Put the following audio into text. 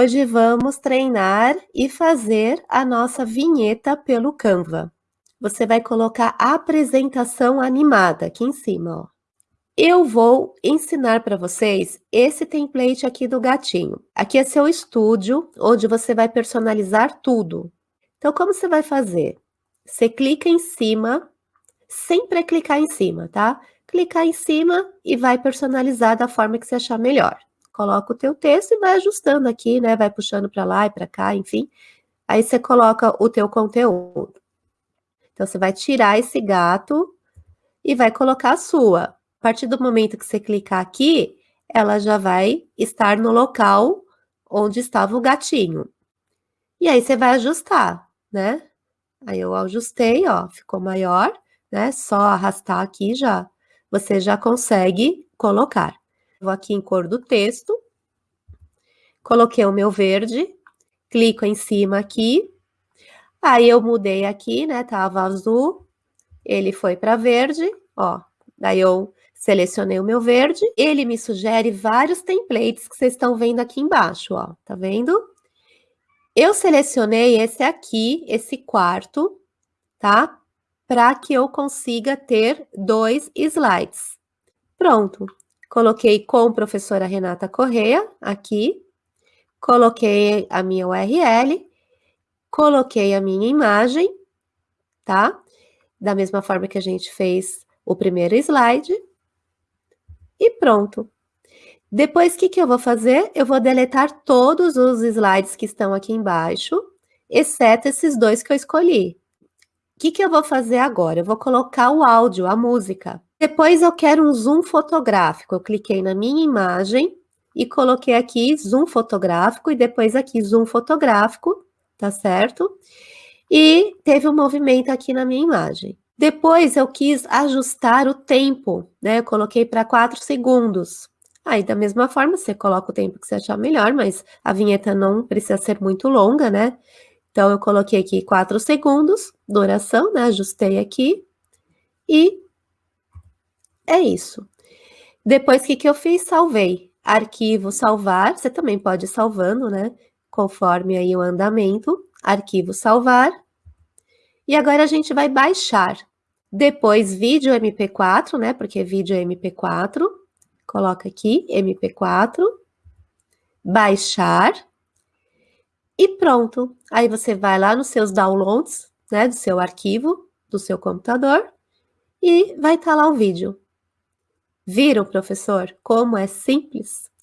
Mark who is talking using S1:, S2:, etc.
S1: hoje vamos treinar e fazer a nossa vinheta pelo Canva. Você vai colocar a apresentação animada aqui em cima, ó. Eu vou ensinar para vocês esse template aqui do gatinho. Aqui é seu estúdio, onde você vai personalizar tudo. Então, como você vai fazer? Você clica em cima, sempre é clicar em cima, tá? Clicar em cima e vai personalizar da forma que você achar melhor coloca o teu texto e vai ajustando aqui, né? Vai puxando para lá e para cá, enfim. Aí você coloca o teu conteúdo. Então, você vai tirar esse gato e vai colocar a sua. A partir do momento que você clicar aqui, ela já vai estar no local onde estava o gatinho. E aí, você vai ajustar, né? Aí, eu ajustei, ó, ficou maior, né? Só arrastar aqui já, você já consegue colocar. Vou aqui em cor do texto, coloquei o meu verde, clico em cima aqui, aí eu mudei aqui, né, tava azul, ele foi para verde, ó, daí eu selecionei o meu verde, ele me sugere vários templates que vocês estão vendo aqui embaixo, ó, tá vendo? Eu selecionei esse aqui, esse quarto, tá? Para que eu consiga ter dois slides. Pronto. Coloquei com professora Renata Correia aqui, coloquei a minha URL, coloquei a minha imagem, tá? Da mesma forma que a gente fez o primeiro slide. E pronto. Depois, o que, que eu vou fazer? Eu vou deletar todos os slides que estão aqui embaixo, exceto esses dois que eu escolhi. O que, que eu vou fazer agora? Eu vou colocar o áudio, a música. Depois eu quero um zoom fotográfico. Eu cliquei na minha imagem e coloquei aqui zoom fotográfico e depois aqui zoom fotográfico, tá certo? E teve um movimento aqui na minha imagem. Depois eu quis ajustar o tempo, né? Eu coloquei para 4 segundos. Aí, da mesma forma, você coloca o tempo que você achar melhor, mas a vinheta não precisa ser muito longa, né? Então, eu coloquei aqui 4 segundos, duração, né? Ajustei aqui. E é isso. Depois, o que, que eu fiz? Salvei. Arquivo salvar, você também pode ir salvando, né? Conforme aí o andamento. Arquivo salvar. E agora a gente vai baixar. Depois, vídeo MP4, né? Porque vídeo é MP4. Coloca aqui, MP4. Baixar. E pronto. Aí você vai lá nos seus downloads, né? Do seu arquivo, do seu computador. E vai estar tá lá o vídeo. Viram, professor, como é simples?